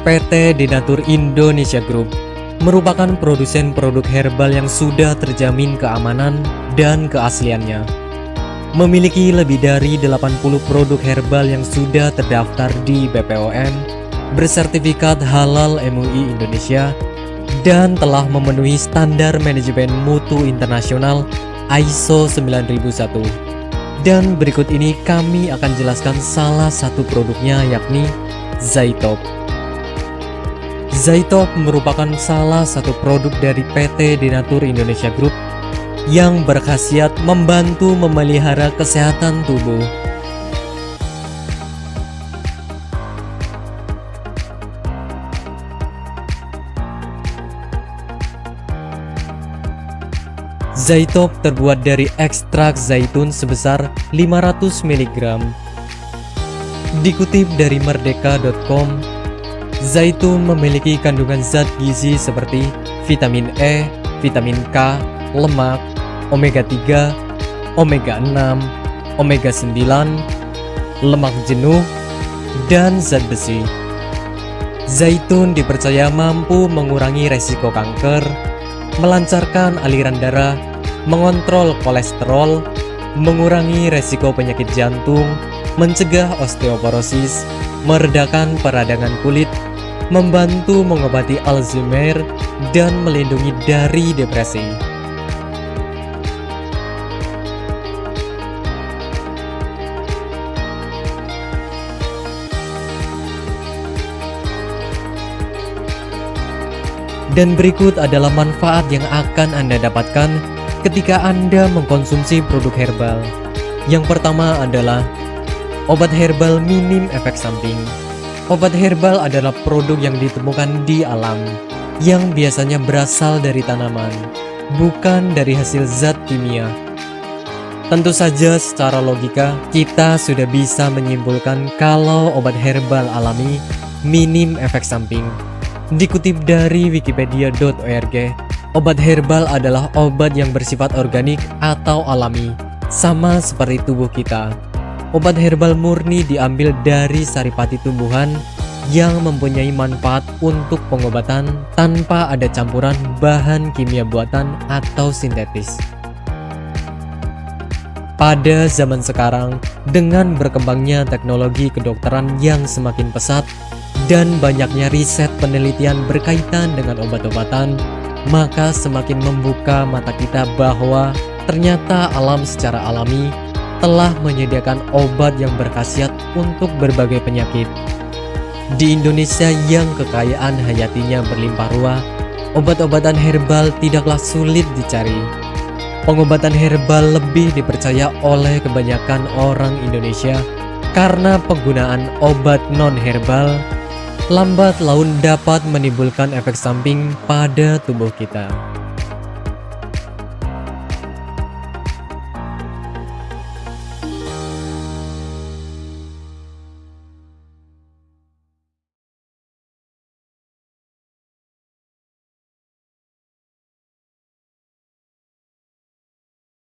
PT Denatur Indonesia Group merupakan produsen produk herbal yang sudah terjamin keamanan dan keasliannya. Memiliki lebih dari 80 produk herbal yang sudah terdaftar di BPOM, bersertifikat halal MUI Indonesia, dan telah memenuhi standar manajemen mutu internasional ISO 9001. Dan berikut ini kami akan jelaskan salah satu produknya yakni Zaitop. Zaitop merupakan salah satu produk dari PT Denatur Indonesia Group yang berkhasiat membantu memelihara kesehatan tubuh. Zaitop terbuat dari ekstrak zaitun sebesar 500 mg. Dikutip dari merdeka.com, Zaitun memiliki kandungan zat gizi seperti vitamin E, vitamin K, lemak, omega 3, omega 6, omega 9, lemak jenuh, dan zat besi. Zaitun dipercaya mampu mengurangi resiko kanker, melancarkan aliran darah, mengontrol kolesterol, mengurangi resiko penyakit jantung, mencegah osteoporosis, meredakan peradangan kulit, membantu mengobati Alzheimer, dan melindungi dari depresi. Dan berikut adalah manfaat yang akan Anda dapatkan ketika Anda mengkonsumsi produk herbal. Yang pertama adalah obat herbal minim efek samping. Obat herbal adalah produk yang ditemukan di alam, yang biasanya berasal dari tanaman, bukan dari hasil zat kimia. Tentu saja secara logika, kita sudah bisa menyimpulkan kalau obat herbal alami minim efek samping. Dikutip dari wikipedia.org, obat herbal adalah obat yang bersifat organik atau alami, sama seperti tubuh kita. Obat herbal murni diambil dari saripati tumbuhan yang mempunyai manfaat untuk pengobatan tanpa ada campuran bahan kimia buatan atau sintetis. Pada zaman sekarang, dengan berkembangnya teknologi kedokteran yang semakin pesat dan banyaknya riset penelitian berkaitan dengan obat-obatan, maka semakin membuka mata kita bahwa ternyata alam secara alami telah menyediakan obat yang berkhasiat untuk berbagai penyakit. Di Indonesia yang kekayaan hayatinya berlimpah ruah, obat-obatan herbal tidaklah sulit dicari. Pengobatan herbal lebih dipercaya oleh kebanyakan orang Indonesia karena penggunaan obat non-herbal lambat laun dapat menimbulkan efek samping pada tubuh kita.